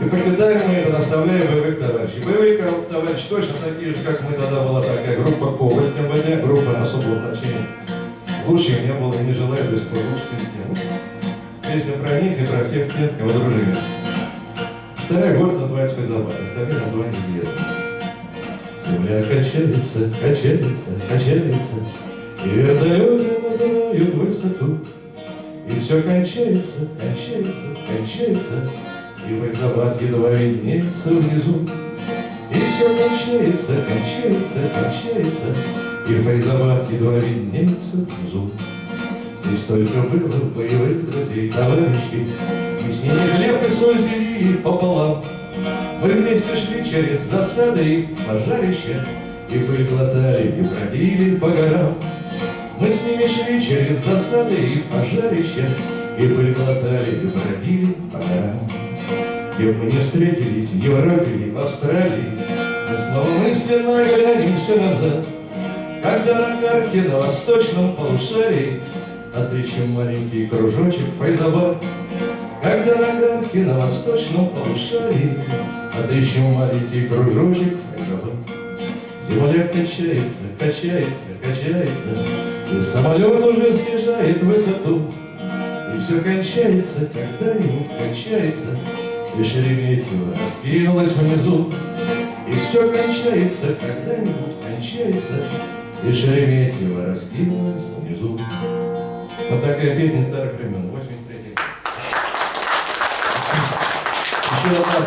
И покидаем мы это, оставляя боевых товарищей. Боевые товарищи точно такие же, как мы тогда была такая группа Коваль МВД, группа на особом значении. Лучше не было и не желаю до сих пор лучше с ним. Песня про них и про всех тех, кого дружили. Второй город называется Файзабад, остальные названия известны. Земля качается, качается, качается, И вертолеты набирают высоту. И все кончается, кончается, кончается, И Файзабад едва виднеется внизу. И все кончается, кончается, кончается, И Файзабад едва виднеется внизу. Здесь только было боевых друзей, товарищей, И с ними хлеб и соль делили пополам. Мы вместе шли через засады и пожарища, И пыль глотали, и бродили по горам. Мы с ними шли через засады и пожарища, И пыль глотали, и бродили по горам. Где бы мы не встретились, в Европе или в Австралии, Мы снова мысленно глянемся назад, Когда на карте на восточном полушарии Отыщем маленький кружочек Файзабад. Когда на карте на восточном полушарии Отыщем маленький кружочек Файзабад. Земля качается, качается, качается, И самолет уже снижает высоту. И все кончается, когда-нибудь кончается, И Шереметьево раскинулось внизу. И все кончается, когда-нибудь кончается, И Шереметьево раскинулось внизу. Вот такая песня старых времен, 83 Еще одна